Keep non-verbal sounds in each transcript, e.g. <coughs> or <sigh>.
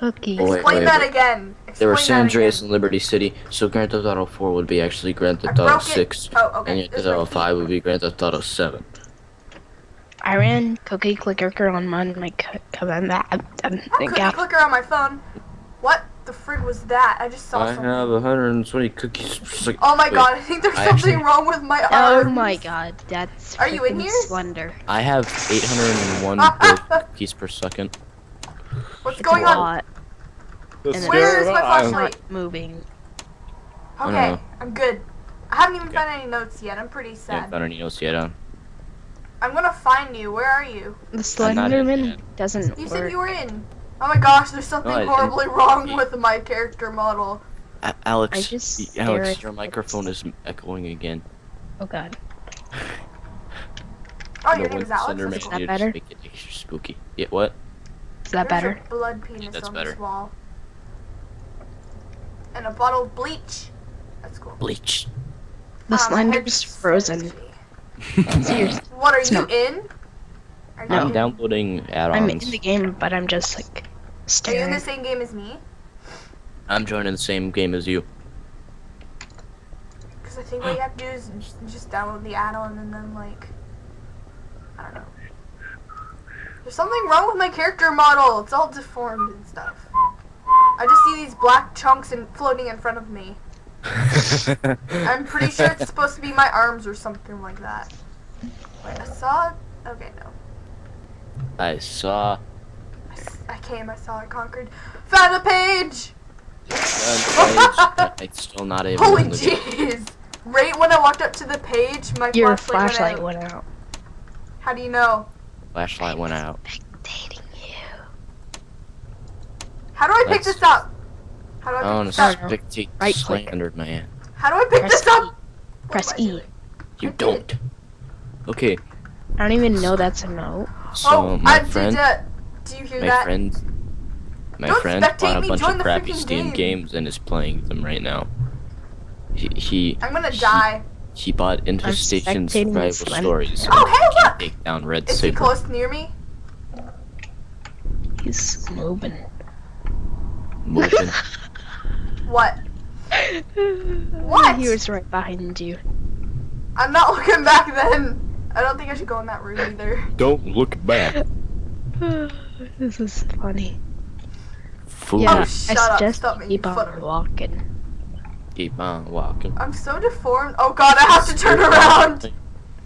cookies. Oh, wait, Explain wait, that wait. again. There were Explain San Andreas and Liberty City, so Grand Theft Auto 4 would be actually Grand I Theft Auto 6, Oh, okay. and This Grand Theft Auto 5 would be Grand Theft Auto 7. I ran Cookie Clicker on mine. My co- command. I, I, I think couldn't clicker on my phone. What the frig was that? I just saw I something. have 120 cookies per second. Oh my Wait, god, I think there's I something actually- wrong with my oh my god, that's. Are you in here? Slender. I have 801 <laughs> cookies per second. What's It's going a on? lot, and it's Where is my I'm flashlight? not moving. Okay. I'm good. I haven't even Okay. found any notes yet. I'm pretty sad. Yeah, sad. found any notes yet, huh? I'm gonna find you. Where are you? The I'm Slenderman doesn't You work. said you were in. Oh my gosh, there's something I didn't. horribly wrong with my character model. A- Alex, I just Alex, your it. microphone is echoing again. Oh god. <laughs> Oh, No your name one is Alex? Slender That's Man that needed to better? Make it extra spooky. Yeah, what? Is that There's better? a blood penis that's on better. this wall. And a bottle of bleach. That's cool. Bleach. The my head's Slender's frozen. Seriously. <laughs> <laughs> What, are It's you not- in? Are you No. I'm in? downloading I'm in the game, but I'm just like staring. Are you in the same game as me? I'm joining the same game as you. Because I think what you have to do is just, just download the add-on and then like, I don't know. There's something wrong with my character model. It's all deformed and stuff. I just see these black chunks in, floating in front of me. <laughs> I'm pretty sure it's supposed to be my arms or something like that. Wait, I saw. Okay, no. I saw. I, s- I came. I saw. I conquered. Found a page. One page, It's still not able Holy to look at- jeez! Right when I walked up to the page, my Your flashlight, flashlight went out. went out. How do you know? Flashlight went out. Spectating you. How do I pick Let's- this up? How do I I pick want this to up? spectate Right click. Slender Man. How do I pick Press this up? Press What am I E. doing? You I don't. Okay, I don't even know that's a note. so oh, my I friend, did that. Do you hear my that? friend, my Don't friend bought a bunch of crappy Steam game. games and is playing them right now. He he I'm gonna He- die. He bought Infestation spectating Survival Slender. Stories. so Oh, he hey, look! Take down Red Is he close near me? He's moving. <laughs> Moving. What? What? He was right behind you. I'm not <laughs> looking back then. I don't think I should go in that room either. Don't look back. <sighs> this is funny. Fool. Yeah, Oh, I shut up. suggest Stop you making keep on walking. Keep on walking. I'm so deformed. Oh god, I have to turn around.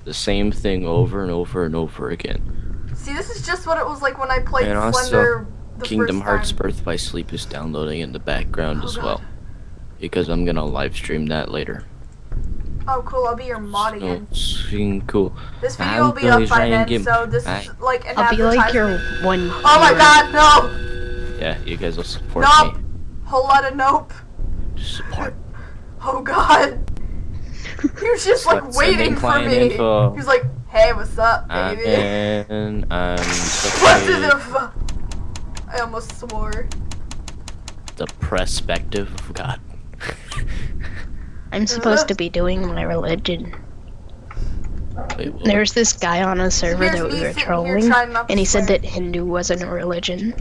The same thing over and over and over again. See, this is just what it was like when I played And also, Slender the Kingdom first Hearts time. Birth by Sleep is downloading in the background Oh, as God. well. Because I'm gonna live stream that later. Oh, cool. I'll be your mod So, again. swing cool. This video I'm will be up by then, to so this I- is like an I'll be like your advertisement. one. Oh my god, no! Yeah, you guys will support Nope. me. Whole lot of nope. Support. Oh god. He was just like Sending waiting for me. info. He was like, hey, what's up, I'm baby? in. I'm <laughs> What the, the I almost swore. the perspective of God. I'm supposed to be doing my religion. Wait. There's this guy on a server Here's that we were trolling, trying not to and he said that Hindu wasn't a religion,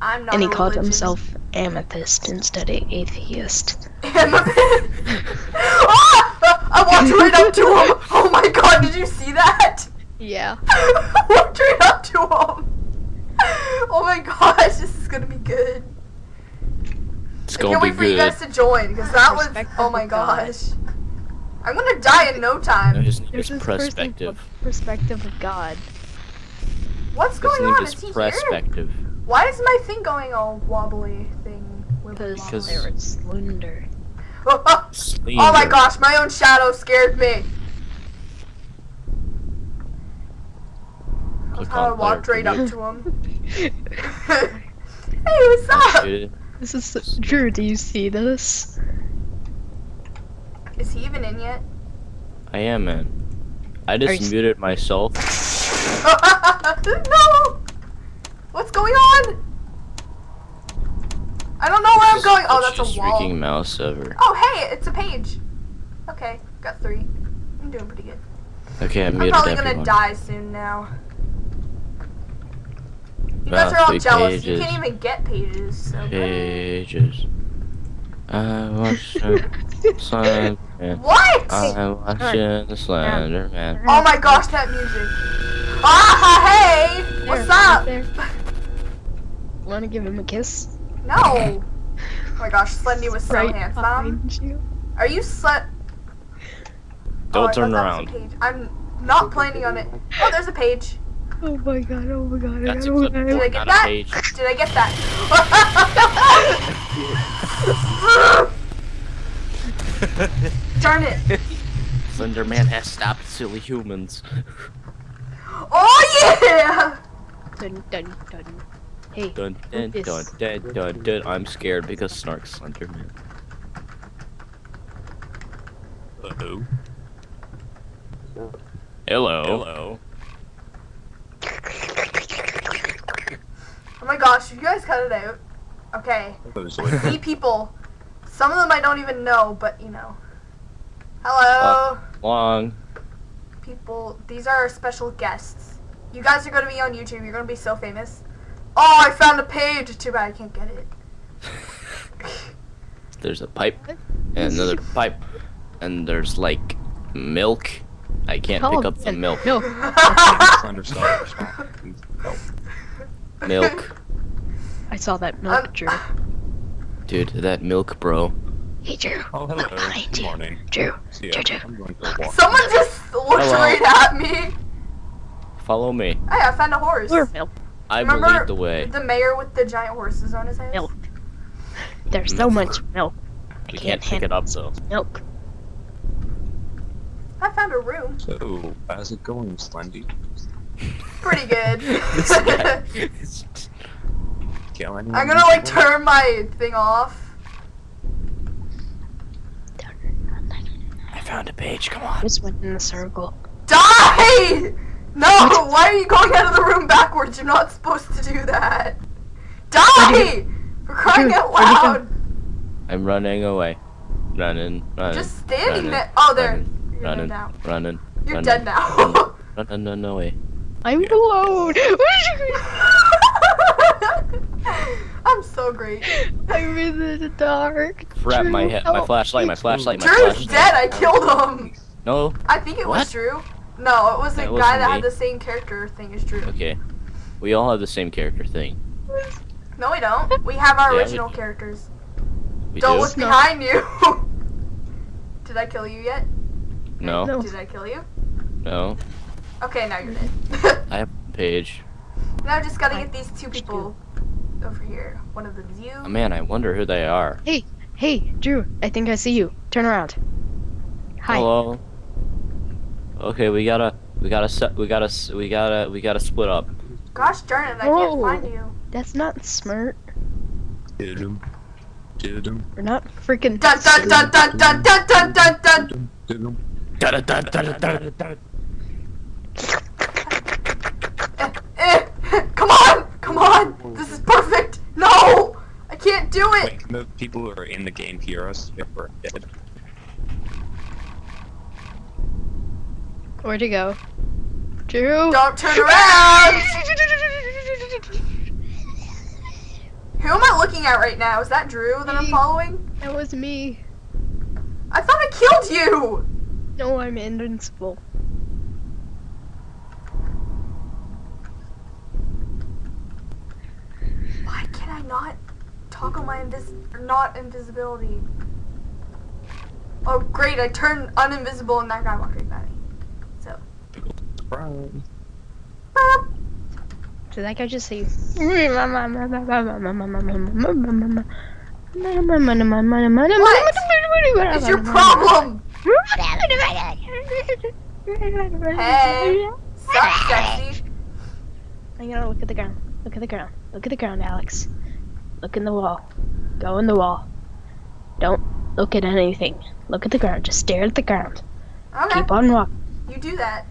I'm not and he a called religion. himself amethyst instead of atheist. Amethyst? ah! <laughs> I walked right up to him. Oh my god, did you see that? Yeah. <laughs> I walked right up to him. Oh my gosh, this is gonna be good. It's I gonna can't wait for you guys to join because that was. Oh my of God. gosh. I'm gonna die in no No, time. his name There's is perspective. Perspective of God. What's His going name on? is Is he here? Perspective. Why is my thing going all wobbly thing? Wibbly Because wobbly? they slender. Oh, oh, Slender. oh my gosh, my own shadow scared me. That's Click how I walked right up to him. <laughs> <laughs> hey, what's up? This is Drew. Do you see this? Is he even in yet? I am man. I just muted myself. <laughs> no! What's going on? I don't know where I'm going. Oh, that's Just a wall. freaking mouse ever. Oh, hey, it's a page. Okay, got three. I'm doing pretty good. Okay, I I'm muted probably everyone. gonna die soon now. You guys are all Big jealous. You can't even get pages. So Pages. I watched the <laughs> Slender Man. what? I watching the Slender Man. Oh my gosh, that music. Ah, hey! What's There, up? right there. Wanna give him a kiss? No. Oh my gosh, Slendy was so right handsome. behind you. Are you slut? Don't oh, turn thought that was a around. page. I'm not planning on it. Oh, there's a page. Oh my god, oh my god, That's oh a my Did I get that? Did I get that? <laughs> Darn it. Slenderman has stopped silly humans. Oh yeah! Dun dun dun. Hey, Dun dun Focus. dun dun dun dun. I'm scared because Snark's Slender Man. Hello. Hello. Hello. Oh my gosh, you guys cut it out. Okay. Hello, Three people. Some of them I don't even know, but you know. Hello, uh, Long. people. These are our special guests. You guys are gonna be on YouTube. You're gonna be so famous. Oh, I found a page. Too bad I can't get it. <laughs> There's a pipe and another pipe, and there's like milk. I can't Tell pick up the milk. milk. Slender Star. Help. Milk, I saw that milk, Um, Drew. dude. That milk, bro. Hey, Drew. Oh, hello. Behind Good you. morning. Drew. See ya. Drew, Drew. I'm going for a walk. Someone just looked Hello. <laughs> right at me. Follow me. Hey, I found a horse. Or milk. I will lead the way. the mayor with the giant horses on his head? Milk. There's so much milk. I We can't can't pick it up though. milk. I found a room. So, how's it going, Slendy? Pretty good. This guy. Kill anyone I'm gonna like turn my thing off. I found a page. Come on. Just went in the circle. Die! No! <laughs> Why are you going out of the room backwards? You're not supposed to do that. Die! For crying Dude, out where'd he go? loud! I'm running away. Running, running. Just standing running, there. Oh, there. running, You're running, dead now. running. You're running, dead now. Running, <laughs> running away. I'm alone. <laughs> I'm so great. I'm in the dark. Crap! My Drew, head, my flashlight, my flashlight, my Drew's flashlight. dead. I killed him. No. I think it was What? Drew. No, it was the That guy that me. had the same character thing as Drew. Okay. We all have the same character thing. No, we don't. We have our Yeah, original do. characters. We don't do. look No. behind you. <laughs> Did I kill you yet? No. No. Did I kill you? No. Okay, now you're mm-hmm. dead. <laughs> I have a page. now I just gotta I- get these two people over here. One of them's you. Oh, man, I wonder who they are. Hey, hey, Drew. I think I see you. Turn around. Hi. Hello. Okay, we gotta, we gotta, we gotta, we gotta, we gotta split up. Gosh darn it, I Whoa. can't find you. That's not smart. Did him. Did him. We're not freaking. Dun dun dun dun dun dun dun dun dun. Did him. Did him. Eh, eh. Come on, come on. This is perfect. No, I can't do it. Wait, can the people who are in the game hear us if we're dead? Where'd you go? Drew. Don't turn around. Who am I looking at right now? Is that Drew that I'm following? That was me. I thought I killed you. No, I'm invincible. Why can I not toggle my invis not invisibility? Oh great, I turned uninvisible and that guy walked right by Surprise. boop. Did that guy just say? What is your problem? Hey. Sup, sexy? I'm gonna look at the ground. Look at the ground. Look at the ground, Alex. Look in the wall. Go in the wall. Don't look at anything. Look at the ground. Just stare at the ground. Okay, Keep on walking. you do that.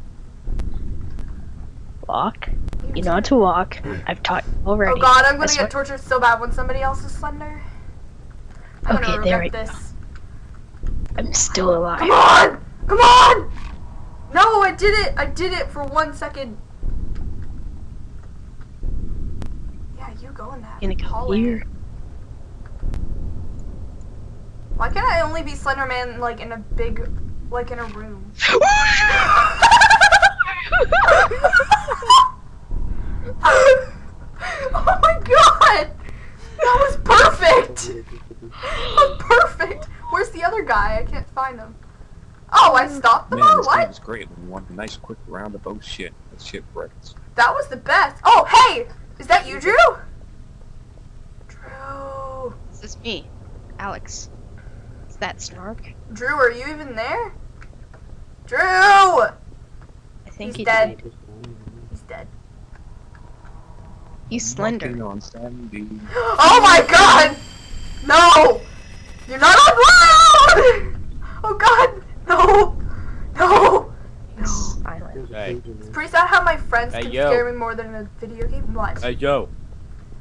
Walk. You know how to walk. I've taught you already. Oh god, I'm gonna get tortured so bad when somebody else is slender. I'm Okay, gonna there we go. I'm still alive. Come on! Come on! No, I did it! I did it for one second. in that Gonna go hallway? here. Why can't I only be Slenderman like in a big, like in a room? <laughs> <laughs> <laughs> <laughs> oh my god! That was perfect! That was perfect! Where's the other guy? I can't find him. Oh, I stopped them Man, all? this game What? is great. We want a nice quick round of both shit. That shit breaks. That was the best. Oh, hey! Is that you, Drew? Drew. This is me, Alex. Is that Snark? Drew, are you even there? Drew! I think He's he dead. died. He's dead. He's slender. Walking on sandy. <gasps> Oh my god! No! You're not allowed! Oh god! No! No! He's silent. Hey, It's pretty sad how my friends Hey, can yo. scare me more than a video game. What? hey yo,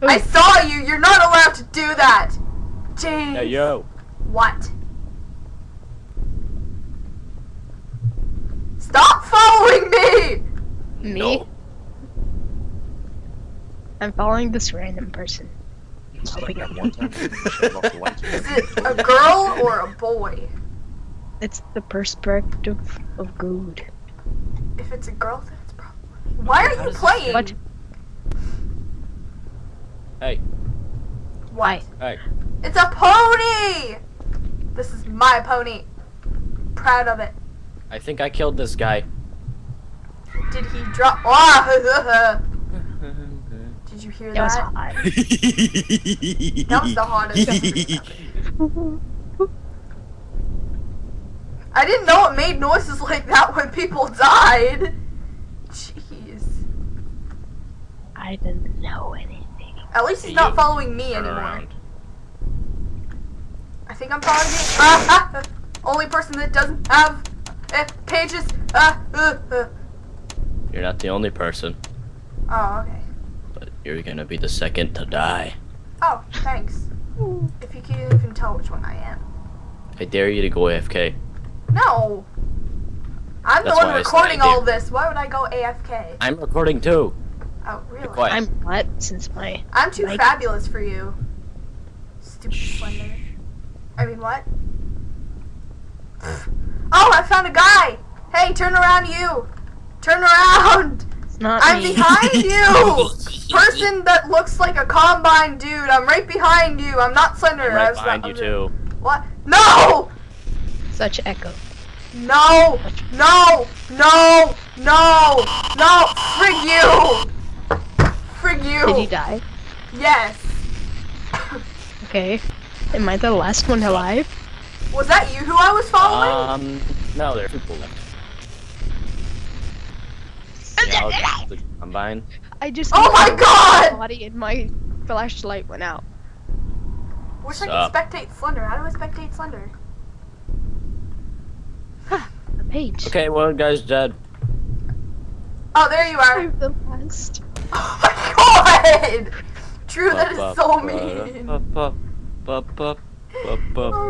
I saw you! You're not allowed to do that! James! hey yo. What? Stop following me! Me? No. I'm following this random person. It's like pick up. one time when you shut off the lights. Is it a girl or a boy? It's the perspective of God. If it's a girl, then it's probably. Why are How you does this playing? What? Hey, Why? hey. It's a pony! This is my pony. Proud of it. I think I killed this guy. Did he drop? Ah! <laughs> <laughs> Did you hear That was hot. <laughs> That was the hottest. I didn't know it made noises like that when people died. Jeez. I didn't know anything. At least he's not following me anymore. around. I think I'm following me. Ah, ah, only person that doesn't have uh, pages. Ah, uh, uh. You're not the only person, Oh, okay. But you're gonna be the second to die. Oh, thanks. If you can even tell which one I am. I dare you to go AFK. No. I'm That's the one why I said recording all this. Why would I go AFK? I'm recording too. Oh, really? I'm what since my I'm too Like- fabulous for you. Stupid Shh. slender. I mean, what? Oh, I found a guy! Hey, turn around, you! Turn around! it's not I'm me. behind <laughs> you! Person that looks like a combine dude, I'm right behind you. I'm not slender. I'm right behind not- you too. What? No! Such echo. No! No! No! No! No! Frig you! Frig you! Did he die? Yes. Okay. Am I the last one alive? Was that you who I was following? Um, no, there are people left. Yeah, I'll just the combine. I just Oh my God! body and my flashlight went out. Wish I Sup? could spectate Slender. How do I spectate Slender? A page. Okay, one guy's dead. Oh, there you are. I'm the last. Oh my god! True, that is so mean. Oh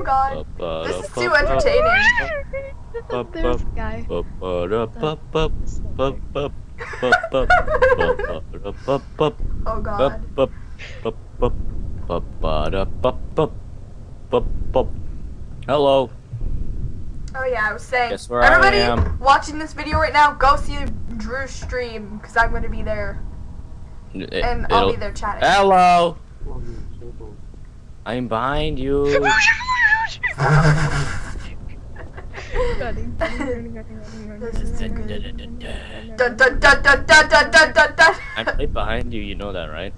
god. This is too entertaining. There's a guy. Oh god. Hello. Oh yeah, I was saying. Guess where I everybody am. watching this video right now, go see Drew's stream because I'm gonna be there It- and I'll be there chatting. Hello. I'm behind you. <laughs> I played behind you, you know that, right?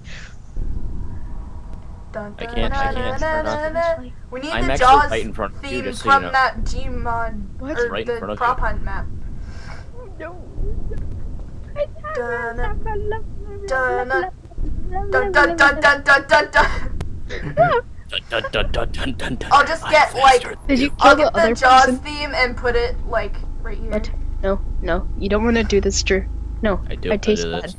I can't, I can't. We need I'm the Jaws right in front theme you, from you know. that Gmod, what? or right the in prop hunt map. No. Dun dun, dun, dun. Dun, dun, dun. I'll just get, like- Did you I'll kill the get the other Jaws person? theme and put it like right here. What? No, no. You don't want to do this, Drew. No. I do. I taste do bad.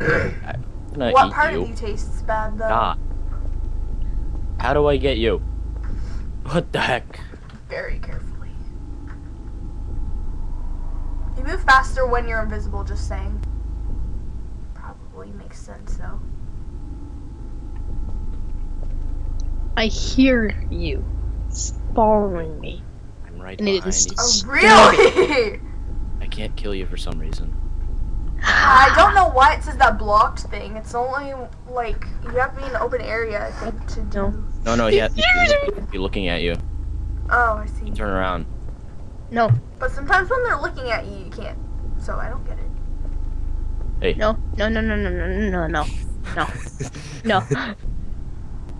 <coughs> I'm What part you. of you tastes bad though? God. How do I get you? What the heck? Very carefully. You move faster when you're invisible. Just saying. Probably makes sense though. I hear you s- following me. I'm right And behind is- you. Oh, really? I can't kill you for some reason. I don't know why it says that blocked thing. It's only like you have to be in an open area, I think, to do. No. No, no, yeah, be looking at you. Oh, I see. Turn around. No, But sometimes when they're looking at you, you can't. So I don't get it. Hey. No, no, no, no, no, no, no, no, no, <laughs> no.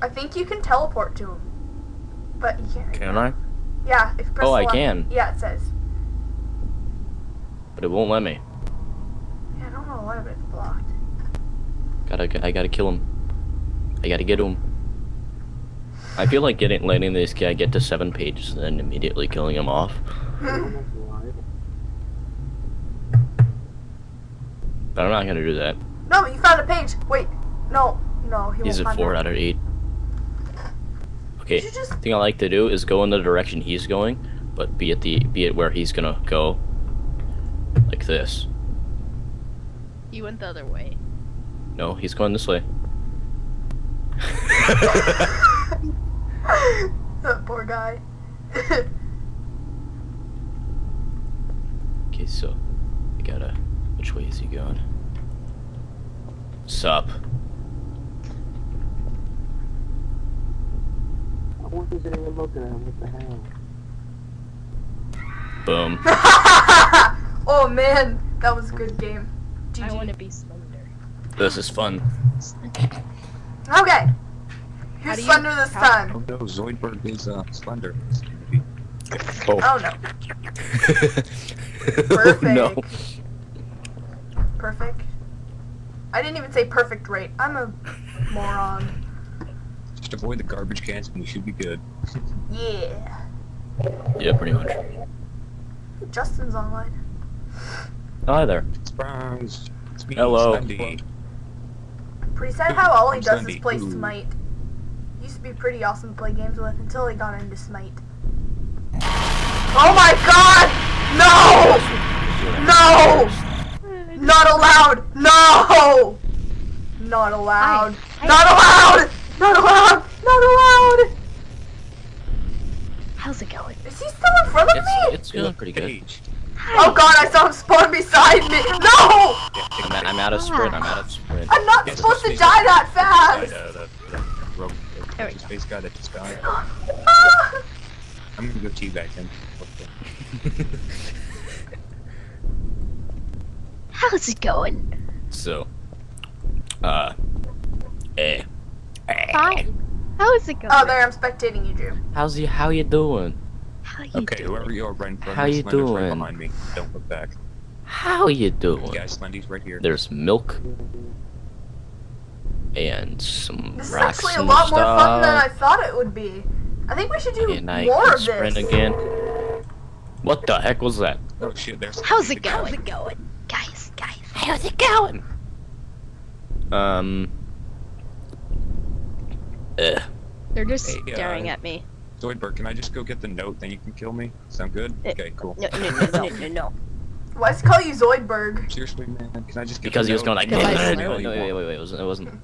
I think you can teleport to him. But you can't. Can I? Yeah, if press Oh, I can. Yeah, it says. But it won't let me. Yeah, I don't know why, but it's blocked. Gotta, I gotta kill him. I gotta get to him. I feel like getting, letting this guy get to seven pages and then immediately killing him off. <laughs> But I'm not gonna do that. no, you found a page. Wait. No. No, he He's won't at four out of eight. Okay, just... thing I like to do is go in the direction he's going, but be at the be at where he's gonna go. Like this. You went the other way. No, he's going this way. that <laughs> <laughs> poor guy. <laughs> Okay, so I gotta. Which way is he going? Sup? I wasn't even looking at him. What the hell? Boom. <laughs> oh man, that was a good game. I GG. want to be slender. This is fun. Okay. How Who's Slender this how- time? Oh no, Zoidberg is uh, slender. It's gonna be- Oh, Oh no. <laughs> no. Perfect. Perfect. I didn't even say perfect rate. I'm a moron. Just avoid the garbage cans and we should be good. Yeah. Yeah, pretty much. Justin's online. Hi there. Surprise! It's me, Hello. Slendy. Pretty sad how all he I'm does is Sunday. play Ooh. Smite. Used to be pretty awesome to play games with until he got into Smite. Oh my god! No! No! Not allowed! No! Not allowed! Hi. Not allowed! Not allowed! Not allowed! How's it going? Is he still in front of It's me? it's going pretty good. Page. Oh god, I saw him spawn beside me! No! I'm, at- I'm out of sprint. I'm out of sprint. I'm not Yeah, supposed to die that fast! the, the There we go. space guy that just died. Ah! I'm gonna go teabag him. What the- How's it going? so, uh, eh. Hi. How's it going? Oh, there, I'm spectating you, Drew. How's you? How you doing? How you Okay, doing? whoever you are, run, run How you Slender's right doing? behind me. Don't look back. How you doing? Guys, Slendy's right here. There's milk and some This is actually a and lot more fun than I thought it would be. I think we should do And I more can of sprint this. again. What the heck was that? Oh shit, there's How's it the going? guy. going? Guys, guys. How's it going? Um. Ugh. They're just Hey, uh, staring at me. Zoidberg, can I just go get the note, then you can kill me? Sound good? Eh, Okay, cool. No, no, no, no, no, no. Why does he call you Zoidberg? Seriously, man, can I just get Because the he was note? going like. Because I "Ugh." slurred. No, no, wait, wait, wait. It wasn't. It wasn't.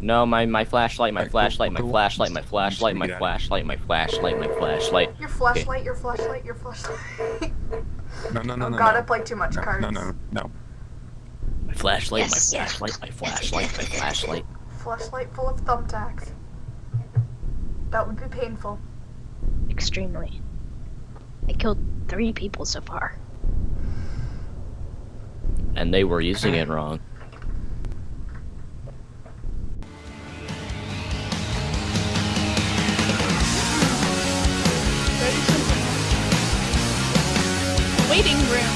No, my my flashlight, my Alright, cool, flashlight, my flashlight, my flashlight, my get out of flashlight, my flashlight, my flashlight. Your flashlight, your flashlight, your flashlight. No, no, no, oh no, god, no. I play too much no, cards. no, no, no. My flashlight, Yes, my yes. flashlight, my flashlight, my flashlight. Flashlight full of thumbtacks. That would be painful. Extremely. I killed three people so far. And they were using it wrong. Waiting room.